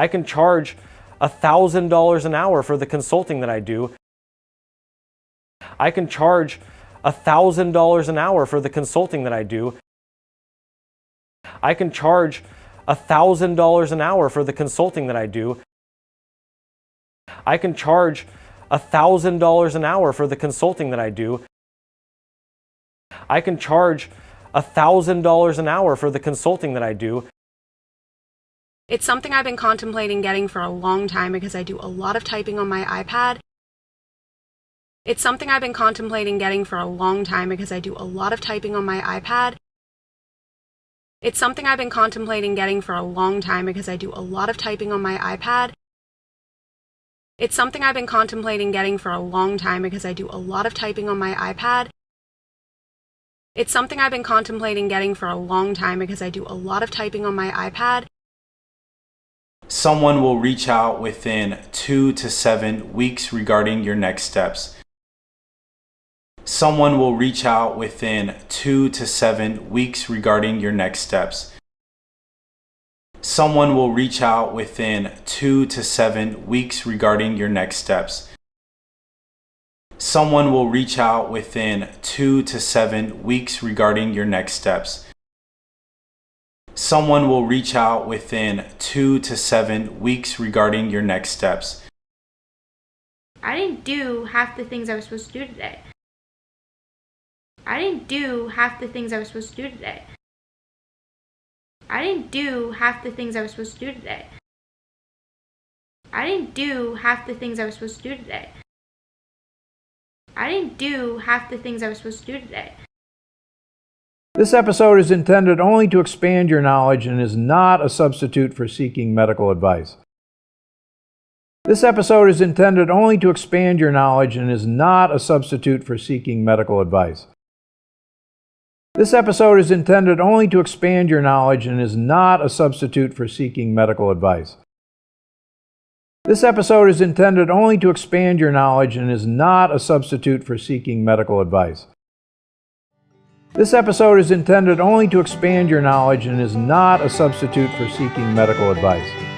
I can charge $1,000 an hour for the consulting that I do. I can charge $1,000 an hour for the consulting that I do. I can charge $1,000 an hour for the consulting that I do. I can charge $1,000 an hour for the consulting that I do. I can charge $1,000 an hour for the consulting that I do. It's something I've been contemplating getting for a long time because I do a lot of typing on my iPad. It's something I've been contemplating getting for a long time because I do a lot of typing on my iPad. It's something I've been contemplating getting for a long time because I do a lot of typing on my iPad. It's something I've been contemplating getting for a long time because I do a lot of typing on my iPad. It's something I've been contemplating getting for a long time because I do a lot of typing on my iPad. Someone will reach out within two to seven weeks regarding your next steps. Someone will reach out within two to seven weeks regarding your next steps. Someone will reach out within two to seven weeks regarding your next steps someone will reach out within two to seven weeks regarding your next steps. Someone will reach out within two to seven weeks regarding your next steps. I didn't do half the things I was supposed to do today. I didn't do half the things I was supposed to do today. I didn't do half the things I was supposed to do today. I didn't do half the things I was supposed to do today. I didn't do half the things I was supposed to do today. This episode is intended only to expand your knowledge and is not a substitute for seeking medical advice. This episode is intended only to expand your knowledge and is not a substitute for seeking medical advice. This episode is intended only to expand your knowledge and is not a substitute for seeking medical advice. This episode is intended only to expand your knowledge and is not a substitute for seeking medical advice. This episode is intended only to expand your knowledge and is not a substitute for seeking medical advice.